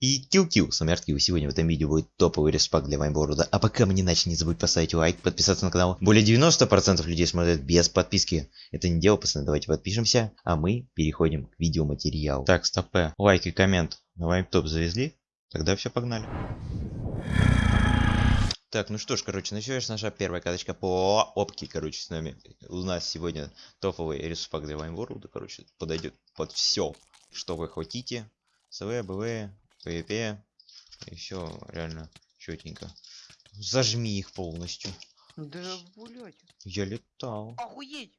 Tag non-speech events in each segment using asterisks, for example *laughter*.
И кил-кил, с вами Арткил, сегодня в этом видео будет топовый респак для Вайнборода. А пока мы не не забудь поставить лайк, подписаться на канал. Более 90% людей смотрят без подписки. Это не дело, пацаны, давайте подпишемся, а мы переходим к видеоматериалу. Так, стопе, лайк и коммент на Вайнтоп завезли? Тогда все, погнали. Так, ну что ж, короче, началась наша первая каточка по опке, короче, с нами. У нас сегодня топовый респак для Вайнборода, короче, подойдет под все, что вы хотите. СВ, БВ, ПВП. И все реально четенько. Зажми их полностью. Да, блять. Я летал. Охуеть!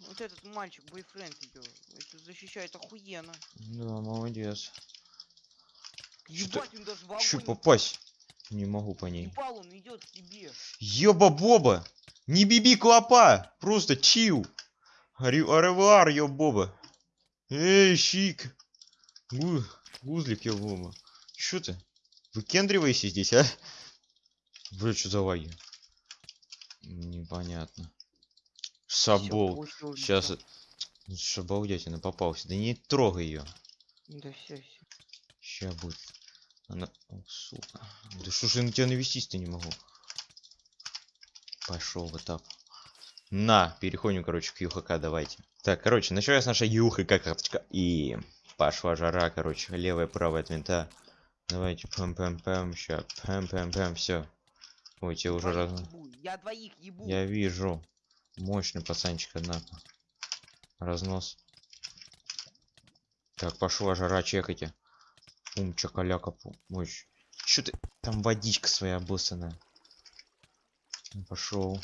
Вот этот мальчик, бойфренд ее, это защищает охуенно. Да, молодец. Ебать, он даже в огонь попасть? Не могу по ней. ебал, он идет к тебе. Ёба-боба! Не биби клопа! Просто чил! Аревуар, ёбоба! Эй, щик! Гу... Гузлик, ёбоба! Чё ты? Выкендривайся здесь, а? Бля, что за лаги? Непонятно. Шабол. Сейчас... Шабалдятина попался. Да не трогай ее. Да все, все. Ща будет. Она... О, сука. Да что ж я на тебя навестись-то не могу. Пошел в этап. На, переходим, короче, к ЮХК, давайте. Так, короче, началась наша ЮХК карточка. И пошла жара, короче, левая, правая от винта. Давайте, пэм-пэм-пэм, ща, пэм-пэм-пэм, все. Ой, тебе уже раз... Я двоих ебу. Я вижу. Мощный пацанчик, однако. Разнос. Так, пошла жара, чекайте. Пум, чакаляка, пум. Ой, чё ты? Там водичка своя обоссанная. Пошел.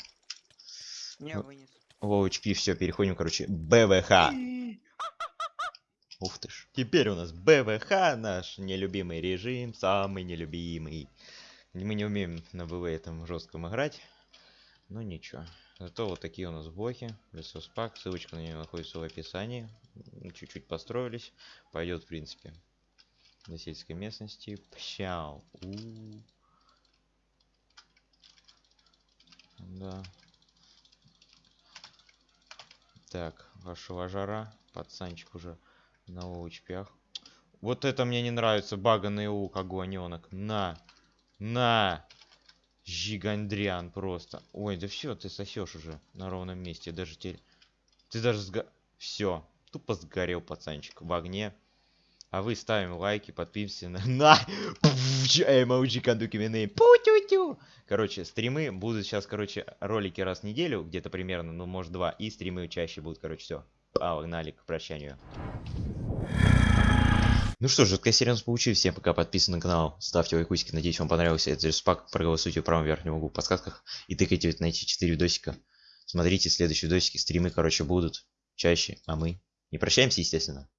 Не вынес. Лоу HP, все, переходим, короче, БВХ. Ух ты ж. Теперь у нас БВХ, наш нелюбимый режим, самый нелюбимый. Мы не умеем на БВ этом жестком играть. Но ничего. Зато вот такие у нас блоки. Лесоспак. Ссылочка на нее находится в описании. Чуть-чуть построились. Пойдет, в принципе. До сельской местности. Пщау. У. Да. Так, вашего жара. Пацанчик уже на очпях. Вот это мне не нравится. Баганный лук, огоненок. На. На. Жигандриан просто. Ой, да все, ты сосешь уже на ровном месте. Даже теперь... Ты даже сго... Все. Тупо сгорел пацанчик в огне. А вы ставим лайки, подписываемся на... *laughs* На! Эмоджи кандуки. Пу-тю-тю. Короче, стримы будут сейчас, короче, ролики раз в неделю, где-то примерно, ну, может, два. И стримы чаще будут, короче, все. Погнали к прощанию. Ну что ж, жуткая серия у нас получилась. Всем пока, подписывайтесь на канал, ставьте лайкусики. Надеюсь, вам понравился этот респак. Проголосуйте в правом верхнем углу в подсказках. И тыкайте на эти 4 видосика. Смотрите следующие видосики. Стримы, короче, будут чаще. А мы не прощаемся, естественно.